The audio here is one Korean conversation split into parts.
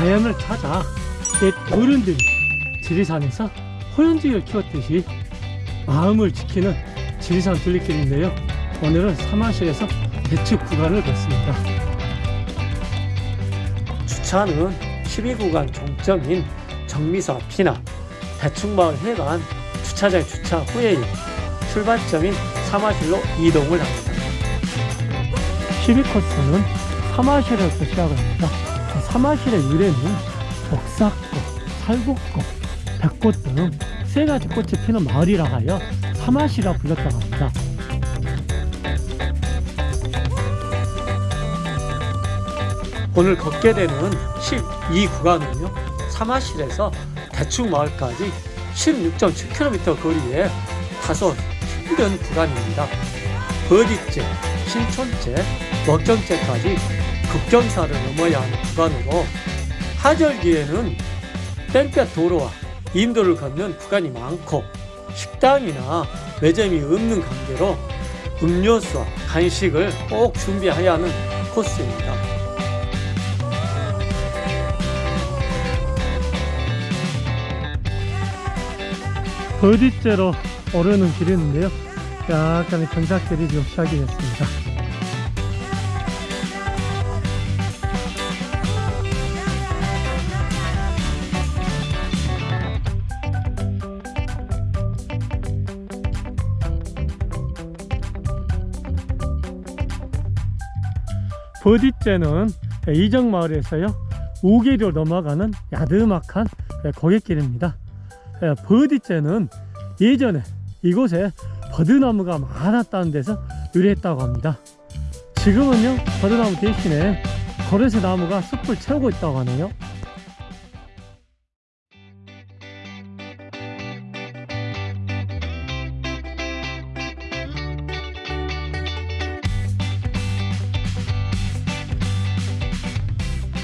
자연을 찾아 옛 어른들이 지리산에서 호연지를 키웠듯이 마음을 지키는 지리산 둘레길인데요. 오늘은 사마실에서 대측 구간을 걷습니다. 주차는 12구간 종점인 정미소 앞이나 대충마을 해관 주차장 주차 후에 출발점인 사마실로 이동을 합니다. 12코스는 사마실에서 시작을 합니다. 사마실의 유래는 벽사꽃, 살구꽃, 백꽃 등 세 가지 꽃이 피는 마을이라 하여 사마시라 불렸다고 합니다. 오늘 걷게 되는 12구간은요 사마실에서 대충마을까지 16.7km 거리에 다소 힘든 구간입니다. 버디째, 신촌째, 먹경째까지 급경사를 넘어야 하는 구간으로 하절기에는 땡볕 도로와 인도를 걷는 구간이 많고 식당이나 매점이 없는 관계로 음료수와 간식을 꼭 준비해야 하는 코스입니다. 버디째로 오르는 길이었는데요. 약간의 경사길이 좀 시작이 됐습니다. 버디째는 이정마을에서요 우계로 넘어가는 야드막한 고갯길입니다 버디째는 예전에 이곳에 버드나무가 많았다는 데서 유래했다고 합니다. 지금은요 버드나무 대신에 거래새 나무가 숲을 채우고 있다고 하네요.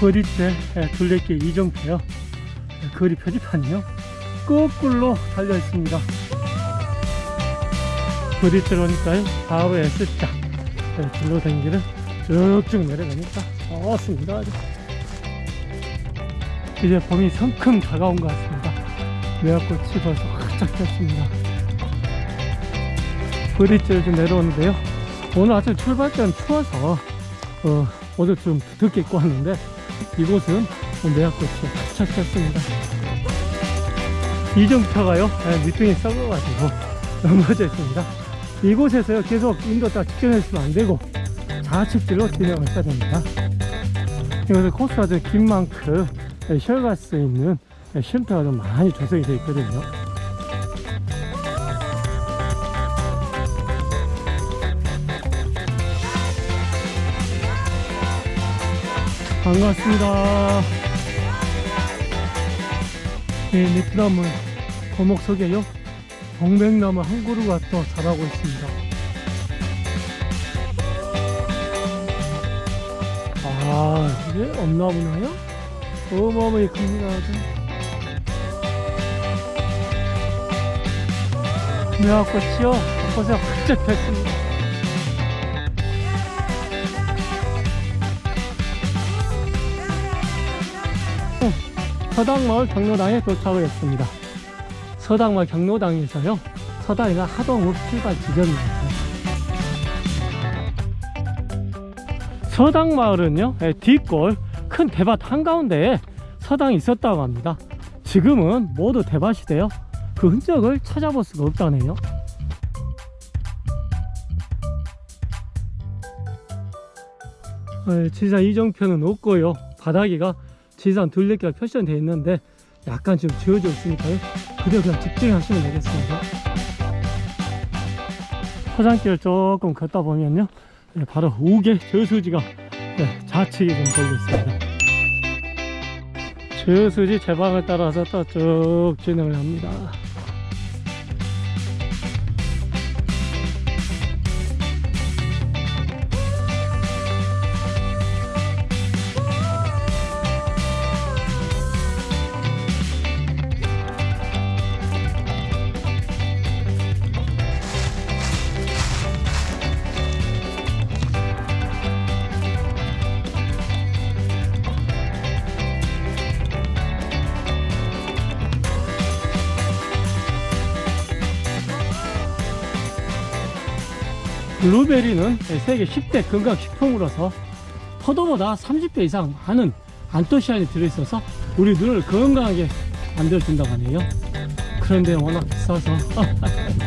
거리째 둘레길 이정표요. 거리 표지판이요 거꾸로 달려 있습니다. 거리째 오니까요. 바로 S자 둘러 다니기를 쭉쭉 내려가니까 좋습니다. 이제 봄이 성큼 다가온 것 같습니다. 매화꽃이 벌써 활짝 폈습니다. 거리째를 좀 내려오는데요. 오늘 아침 출발 때는 추워서 어, 옷을 좀 두껍게 입고 왔는데 이곳은 매화꽃이 활짝 폈습니다 이정표가요? 밑둥이 썩어가지고 넘어져 있습니다. 이곳에서요 계속 인도 딱 직전해주시면 안되고 좌측길로 진행하셔야 됩니다. 이곳은 코스가 좀 긴 만큼 쉬어갈 수 있는 쉼터가 좀 많이 조성이 되어 있거든요. 반갑습니다. 네, 니트나무 거목 속에요. 동백나무 한 그루가 또 자라고 있습니다. 아, 이게 엄나무나요? 어마어마히 큽니다. 아주. 매화꽃이요. 벚꽃에 활짝 폈습니다. 서당마을 경로당에 도착을 했습니다. 서당마을 경로당에서요. 서당이가 하동읍 출발 지점입니다. 서당마을은요. 뒷골 큰 대밭 한가운데에 서당이 있었다고 합니다. 지금은 모두 대밭이 되어 그 흔적을 찾아볼 수가 없다네요. 지사 이정표는 없고요. 바닥이가 지산 둘레길가 표시되어 있는데 약간 지금 지워져 있으니까요. 그대로 그냥 직진하시면 되겠습니다. 화장길을 조금 걷다 보면요. 네, 바로 우계 저수지가 네, 좌측에 좀 걸려 있습니다. 저수지 제방을 따라서 또 쭉 진행을 합니다 블루베리는 세계 10대 건강식품으로서 포도보다 30배 이상 많은 안토시안이 들어있어서 우리 눈을 건강하게 만들어준다고 하네요. 그런데 워낙 비싸서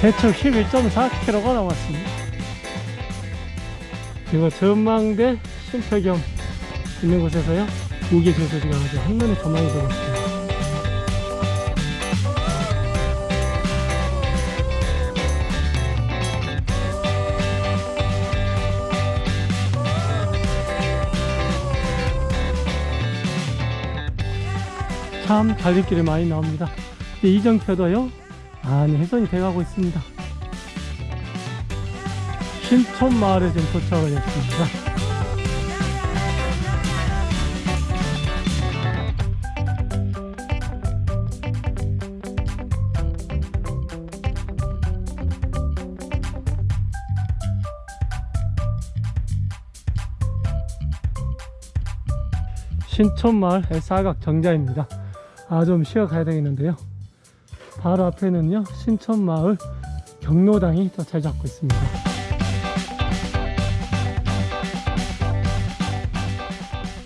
대충 11.4km가 남았습니다. 이거 전망대 쉼표경 있는 곳에서요. 우기 제소지가 아주 한눈에 전망이 들어왔습니다. 참 달릴길이 많이 나옵니다. 이정표도요. 많이 훼손이 돼가고 있습니다. 신촌 마을에 지금 도착을 했습니다. 신촌 마을 사각 정자입니다. 아 좀 쉬어 가야 되겠는데요. 바로 앞에는요 신촌마을 경로당이 또잘 잡고 있습니다.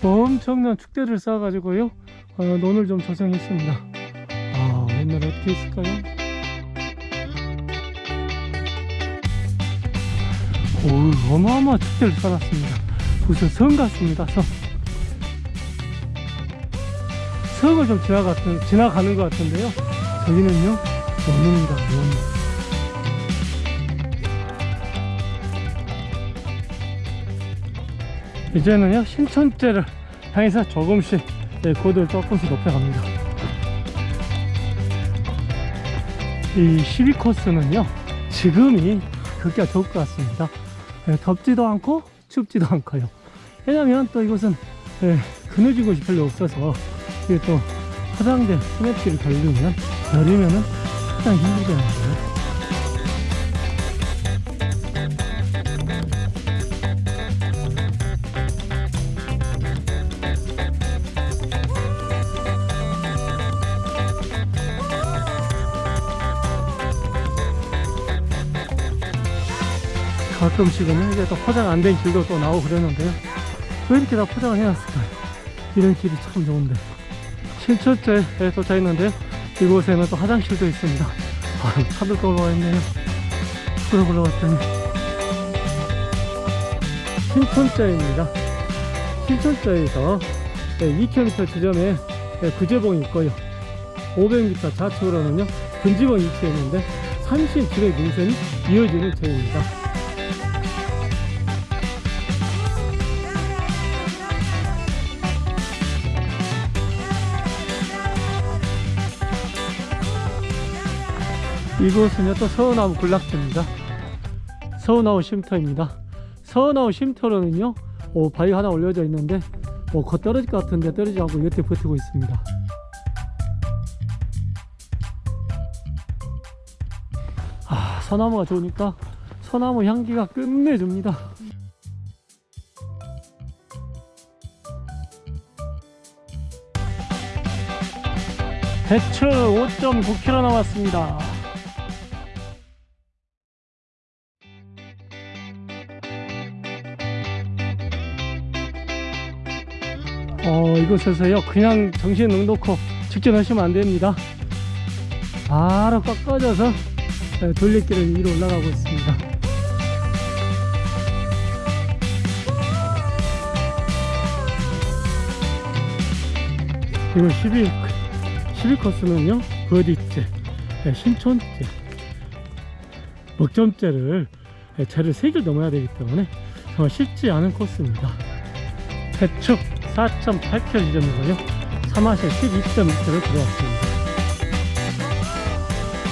엄청난 축대를 쌓아가지고요 어, 논을 좀 조성했습니다. 아 옛날에 어떻게 했을까요? 오 어마어마한 축대를 쌓았습니다. 무슨 성 같습니다 성. 성을 좀 지나가, 지나가는 것 같은데요 저기는요 원입니다 원 이제는요 신천대를 향해서 조금씩 예, 고도를 조금씩 높여갑니다. 이 12코스는요 지금이 걷기가 좋을 것 같습니다. 예, 덥지도 않고 춥지도 않고요. 왜냐면 또 이곳은 예, 그늘진 곳이 별로 없어서 이게 또 화장대 스냅길을 걸리면 여름에는 가장 힘들잖아요? 가끔씩은 이제 또 포장 안 된 길도 또 나오고 그러는데요. 왜 이렇게 다 포장을 해놨을까요? 이런 길이 참 좋은데 신천째에 도착했는데요 이곳에는 또 화장실도 있습니다. 아, 또 올라와 있네요. 그러 올라왔더니 신천자입니다. 신천자에서 2km 지점에 구제봉이 있고요. 500m 좌측으로는요 근지봉이 위치해 있는데 30지의 능선이 이어지는 제입니다 이곳은요 또 서운나무 군락지입니다. 서운나무 쉼터입니다. 서운나무 쉼터로는요 오, 바위 하나 올려져 있는데 뭐, 곧 떨어질 것 같은데 떨어지지 않고 여태 버티고 있습니다. 아 소나무가 좋으니까 소나무 향기가 끝내줍니다. 대추 5.9km 남았습니다 이곳에서요 그냥 정신 능 놓고 직진하시면 안됩니다. 바로 꺾어져서 네, 돌리길을 위로 올라가고 있습니다. 이거 12, 12코스는요 버디째 네, 신촌째 먹점째를 네, 채를 3개를 넘어야 되기 때문에 정말 쉽지 않은 코스입니다. 대축 4.8km 지점이고요 3화시 12.2km 들어왔습니다.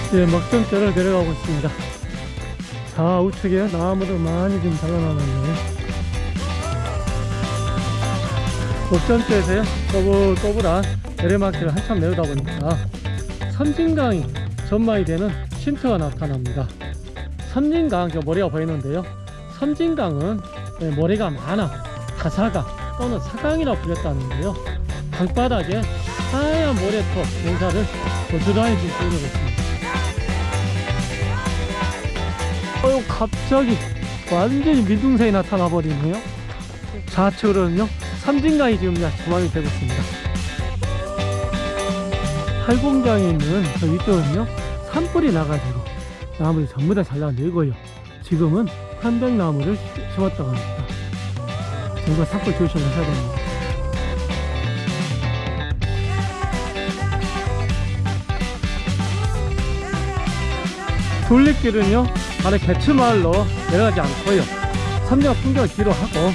이제 먹점대를 내려가고 있습니다. 좌우측에 나무도 많이 좀 잘라놨네요 먹점대에서요 꼬불꼬불한 내리막길을 한참 내려다 보니까 섬진강이 전망이 되는 쉼터가 나타납니다. 섬진강 저 모래가 보이는데요. 섬진강은 예, 모래가 많아. 가사강 또는 사강이라 불렸다는데요. 강바닥에 하얀 모래톱 농사를 고스란히 보이고 있습니다. 어유 갑자기 완전히 민둥산이 나타나 버리네요. 좌측으로는요 삼진강이 지금 조망이 되고 있습니다. 팔공장에 있는 저 위쪽은요 산불이 나가지고 나무를 전부 다 잘라내고요. 지금은 편백나무를 심었다고 합니다. 정말 산불 조심하셔야 됩니다. 둘레길은요 아래 개츠마을로 내려가지 않고요. 삼장 풍경을 뒤로 하고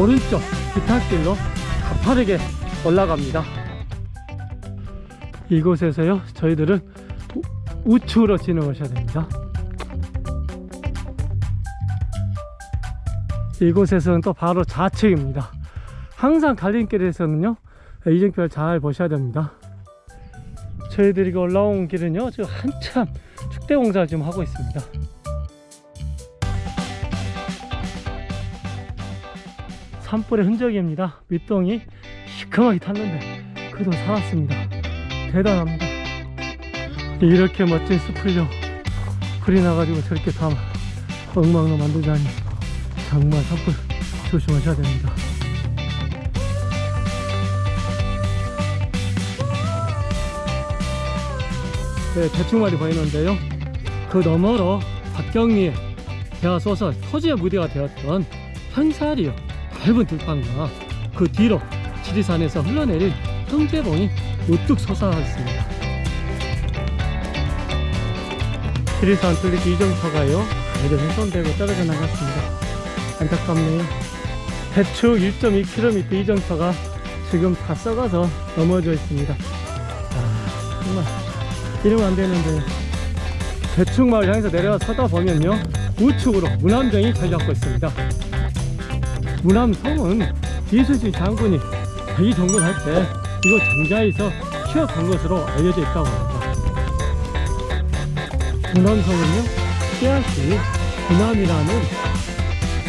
오른쪽 기타길로 가파르게 올라갑니다. 이곳에서요 저희들은 우- 우측으로 진행하셔야 됩니다 이곳에서는 또 바로 좌측입니다. 항상 갈림길에서는요 이정표를 잘 보셔야 됩니다. 저희들이 올라온 길은요 지금 한참 축대 공사를 지금 하고 있습니다. 산불의 흔적입니다. 밑동이 시커멓게 탔는데 그래도 살았습니다. 대단합니다. 이렇게 멋진 숲을요 불이 나가지고 저렇게 다 엉망으로 만들다니 정말 산불 조심하셔야 됩니다 네, 대충말이 보이는데요. 그 너머로 박경리의 대화 소설 토지의 무대가 되었던 현사리요 넓은 들판과 그 뒤로 지리산에서 흘러내린 형제봉이 우뚝 솟아있습니다. 지리산 뚫리기 이정터가요 아이들 훼손되고 떨어져 나갔습니다. 안타깝네요. 대충 1.2km 이정터가 지금 다 썩어서 넘어져 있습니다. 아, 정말 이러면 안 되는데. 대충 마을 향해서 내려가 서다 보면요. 우측으로 문암정이 잡고 있습니다. 문암성은 이순신 장군이 대기 정군할 때 이곳 정자에서 취업한 것으로 알려져 있다고 합니다. 문암성은요. 씨앗이 문암이라는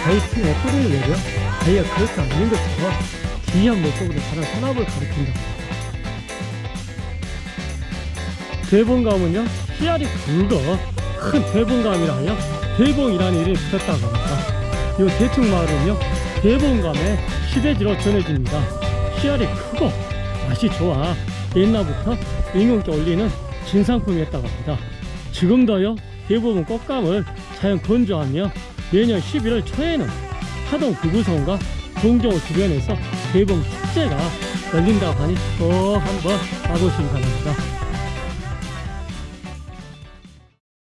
베이팅의 뿌리를 내려 아이가 그렇지 않는 것처럼 기이한 모습으로 자란 산업을 가리킨다 대봉감은요 씨알이 굵어 큰 대봉감이라 하여 대봉이라는 이름이 붙었다고 합니다. 이 대충 마을은요 대봉감의 시대지로 전해집니다. 씨알이 크고 맛이 좋아 옛날부터 임금께 올리는 진상품이었다고 합니다. 지금도요 대부분 꽃감을 자연 건조하며 매년 11월 초에는 하동 구구성과 동정호 주변에서 대봉 축제가 열린다고 하니 꼭 한번 가보시기 바랍니다